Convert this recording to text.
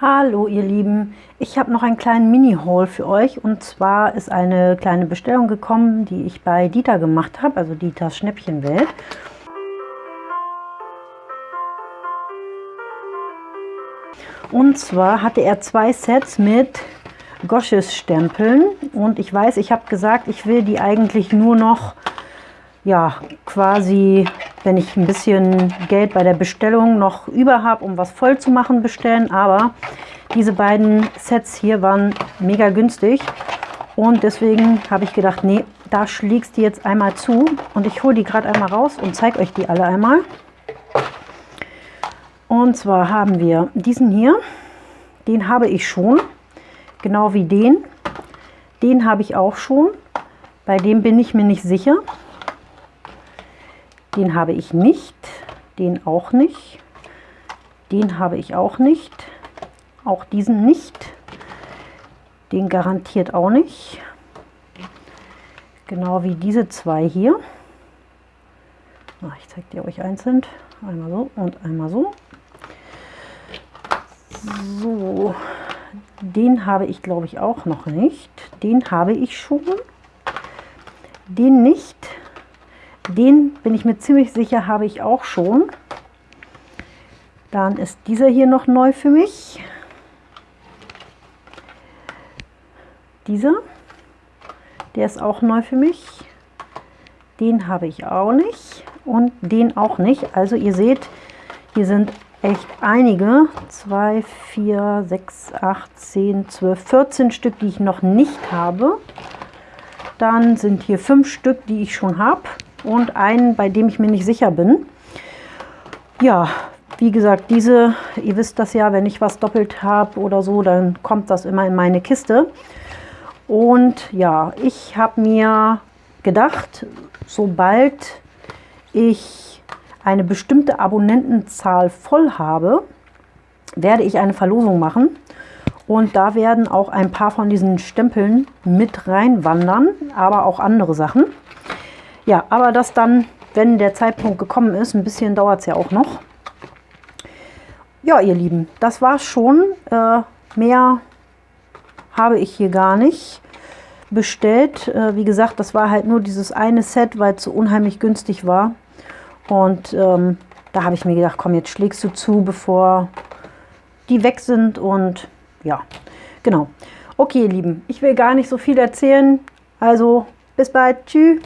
Hallo ihr Lieben, ich habe noch einen kleinen Mini-Haul für euch. Und zwar ist eine kleine Bestellung gekommen, die ich bei Dieter gemacht habe, also Dieters Schnäppchenwelt. Und zwar hatte er zwei Sets mit Gosches Stempeln und ich weiß, ich habe gesagt, ich will die eigentlich nur noch ja, quasi, wenn ich ein bisschen Geld bei der Bestellung noch über habe, um was voll zu machen, bestellen. Aber diese beiden Sets hier waren mega günstig. Und deswegen habe ich gedacht, nee, da schlägst du jetzt einmal zu. Und ich hole die gerade einmal raus und zeige euch die alle einmal. Und zwar haben wir diesen hier. Den habe ich schon. Genau wie den. Den habe ich auch schon. Bei dem bin ich mir nicht sicher. Den habe ich nicht, den auch nicht, den habe ich auch nicht, auch diesen nicht, den garantiert auch nicht, genau wie diese zwei hier. Ich zeige dir euch einzeln, einmal so und einmal so. So, den habe ich glaube ich auch noch nicht, den habe ich schon, den nicht, den bin ich mir ziemlich sicher, habe ich auch schon. Dann ist dieser hier noch neu für mich. Dieser, der ist auch neu für mich. Den habe ich auch nicht und den auch nicht. Also ihr seht, hier sind echt einige. 2, 4, 6, 8, 10, 12, 14 Stück, die ich noch nicht habe. Dann sind hier fünf Stück, die ich schon habe und einen, bei dem ich mir nicht sicher bin. Ja, wie gesagt, diese, ihr wisst das ja, wenn ich was doppelt habe oder so, dann kommt das immer in meine Kiste. Und ja, ich habe mir gedacht, sobald ich eine bestimmte Abonnentenzahl voll habe, werde ich eine Verlosung machen. Und da werden auch ein paar von diesen Stempeln mit reinwandern, aber auch andere Sachen. Ja, aber das dann, wenn der Zeitpunkt gekommen ist, ein bisschen dauert es ja auch noch. Ja, ihr Lieben, das war's schon. Äh, mehr habe ich hier gar nicht bestellt. Äh, wie gesagt, das war halt nur dieses eine Set, weil es so unheimlich günstig war. Und ähm, da habe ich mir gedacht, komm, jetzt schlägst du zu, bevor die weg sind. Und ja, genau. Okay, ihr Lieben, ich will gar nicht so viel erzählen. Also, bis bald. Tschüss.